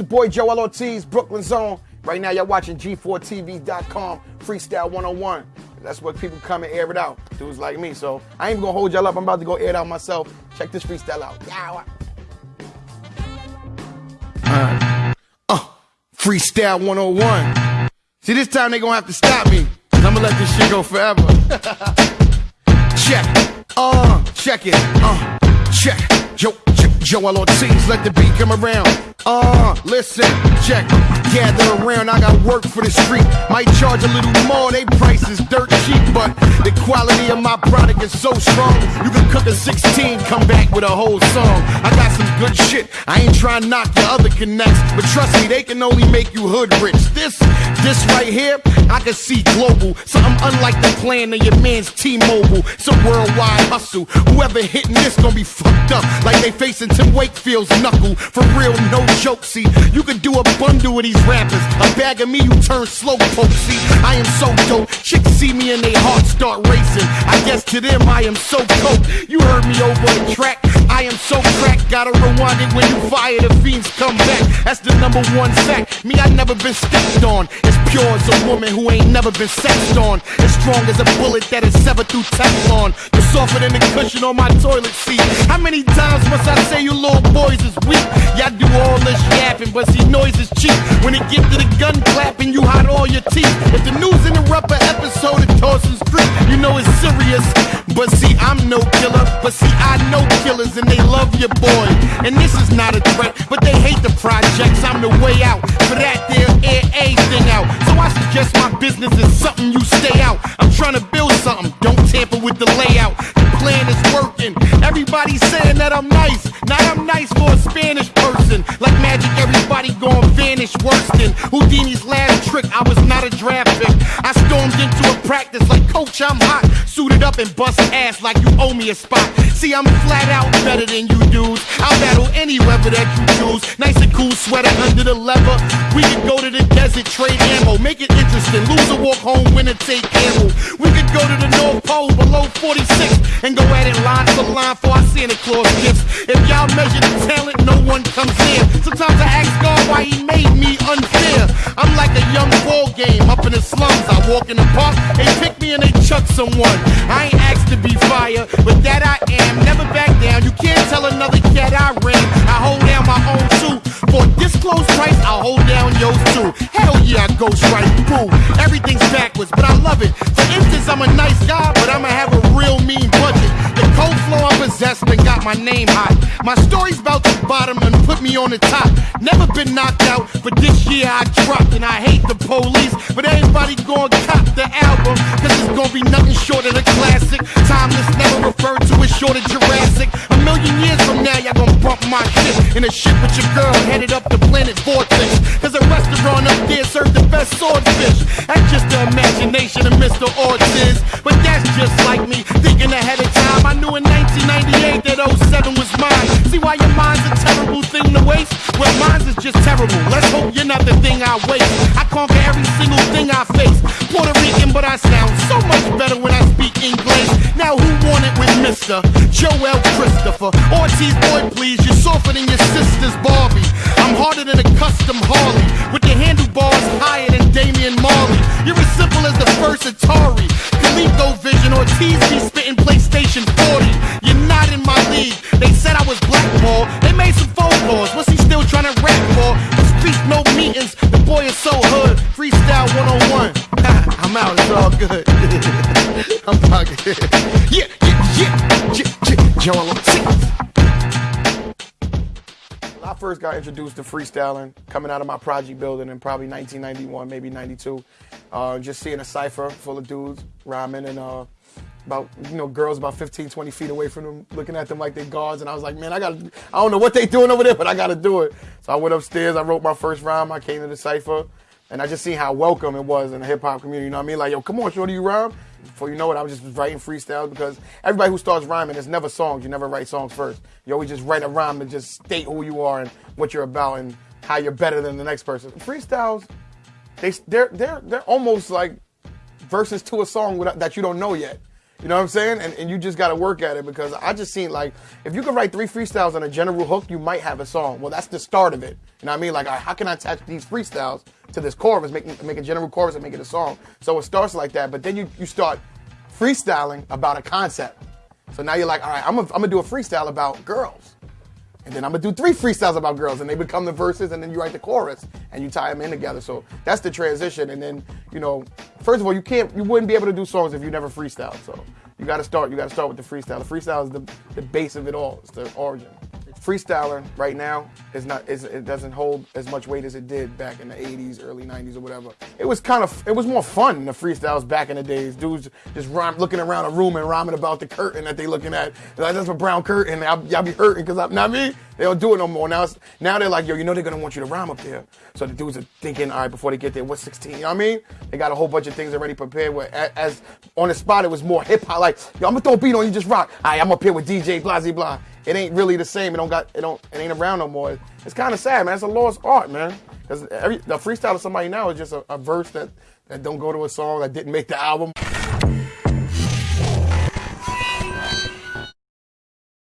the boy Joel Ortiz, Brooklyn Zone. Right now, y'all watching G4TV.com, Freestyle 101. That's what people come and air it out. Dudes like me. So I ain't gonna hold y'all up. I'm about to go air it out myself. Check this freestyle out. Yeah. Uh, freestyle 101. See, this time they gonna have to stop me. i I'm gonna let this shit go forever. check. Uh, check it. Uh, check. Yo, Joel Ortiz, let the beat come around. Uh, listen, check, gather around. I got work for the street. Might charge a little more, they price is dirt cheap, but the quality of my product is so strong. You can cook a 16, come back with a whole song. I got some good shit. I ain't trying to knock your other connects, but trust me, they can only make you hood rich. This, this right here, I can see global. Something unlike the plan of your man's T-Mobile. A worldwide hustle. Whoever hitting this gonna be fucked up like they facing Tim Wakefield's knuckle. For real, no joke. See, you can do a bundle with these rappers. A bag of me, you turn slow poke. See, I am so dope. Chicks see me and they hearts start racing. I guess to them I am so coke. You heard me over the track. I am so cracked. Gotta rewind it when you fire the fiends come back. That's the number one fact. Me, I never been stepped on. As pure as a woman who ain't never been sexed on. As strong as a bullet that is severed through Teflon. You're softer than the cushion on my toilet seat. How many times must I say you little boys is weak? Y'all do all this yapping, but see, noise is cheap. When it get to the gun clapping, you hide all your teeth. If the news interrupt an episode of Dawson's Creek, you know it's serious. But see, I'm no killer. But see, I know killers and they love your boy. And this is not a threat, but they hate the projects. I'm the way out. For that, they'll air anything out. So I suggest my business is something you stay out. I'm trying to build something. Don't tamper with the layout. The plan is working. Everybody's saying that I'm nice. Now I'm nice for a Spanish person. Like magic, everybody gon' vanish worse than Houdini's last trick. I was not a draft pick. I stormed into a practice like, Coach, I'm hot. Suited up and bust ass like you owe me a spot. See, I'm flat out better than you dudes. I'll battle any weather that you choose. Nice and cool sweater under the leather. We could go to the desert, trade ammo, make it interesting. Lose or walk home, win winner take ammo. We could go to the North Pole below 46 and go at it line for line for our Santa Claus gifts. If y'all measure the talent, no one comes near. Sometimes I ask God why He made me unfair. I'm like a young ball game up in the slums. I walk in the park, they pick me and they chuck someone. I ain't asked to be fire, but that I am. Never back down. You can't tell another cat I ran. I hold down my own too. For this close price, I'll hold down yours too. Hell yeah, I go strike. through. Everything's backwards, but I love it. For instance, I'm a nice guy, but I'ma have a real mean budget. The cold flow I possess and got my name hot. My story's about the bottom and put me on the top. Never been knocked out, but this year I dropped and I hate the police. But everybody gon' cop the album, cause it's gonna be nothing short of a classic. Timeless, never referred to as short of Jurassic. A million years from now, y'all gon' bump my shit in a ship with your girl headed up the planet Vortex. Cause a restaurant up there served the best swordfish. That's just the imagination of Mr. Ortiz. But that's just like me, thinking ahead of time. I knew in Mine's is just terrible. Let's hope you're not the thing I waste. I conquer every single thing I face. Puerto Rican, but I sound so much better when I speak English. Now who want it with Mr. Joel Christopher? Ortiz, boy, please, you're softer than your sister's Barbie. I'm harder than a custom Harley, with the handlebars good. I'm fucking. Yeah, yeah, yeah, yeah, yeah. Joel. When I first got introduced to freestyling, coming out of my project building in probably 1991, maybe 92, uh, just seeing a cipher full of dudes rhyming and uh, about you know girls about 15, 20 feet away from them, looking at them like they're guards, and I was like, man, I got, I don't know what they doing over there, but I got to do it. So I went upstairs, I wrote my first rhyme, I came to the cipher, and I just seen how welcome it was in the hip hop community. You know what I mean? Like, yo, come on, shorty, you rhyme. Before you know it, I was just writing freestyles because everybody who starts rhyming, it's never songs. You never write songs first. You always just write a rhyme and just state who you are and what you're about and how you're better than the next person. Freestyles, they they're they're they're almost like verses to a song that you don't know yet. You know what I'm saying? And, and you just got to work at it because I just seen like if you could write three freestyles on a general hook, you might have a song. Well, that's the start of it. You know what I mean? Like, how can I attach these freestyles to this chorus, make, make a general chorus and make it a song? So it starts like that, but then you, you start freestyling about a concept. So now you're like, all right, I'm gonna do a freestyle about girls. And then I'm gonna do three freestyles about girls, and they become the verses, and then you write the chorus, and you tie them in together. So that's the transition. And then, you know, first of all, you can't, you wouldn't be able to do songs if you never freestyle. So you got to start, you got to start with the freestyle. The freestyle is the, the base of it all. It's the origin freestyling right now is not is, it doesn't hold as much weight as it did back in the 80s early 90s or whatever. It was kind of it was more fun the freestyles back in the days. Dudes just rhyme, looking around a room and rhyming about the curtain that they looking at. Like that's a brown curtain y'all, y'all be hurting because i'm not me. They don't do it no more. Now now they're like yo you know they're gonna want you to rhyme up there. So the dudes are thinking all right before they get there what's 16 you know what i mean? They got a whole bunch of things already prepared where as, on the spot it was more hip-hop like yo i'm gonna throw a beat on you just rock. All right i'm up here with dj blah blah blah it ain't really the same. It don't got it don't it ain't around no more. It's kind of sad, man. It's a lost art, man. Because the freestyle of somebody now is just a, a verse that that don't go to a song that didn't make the album.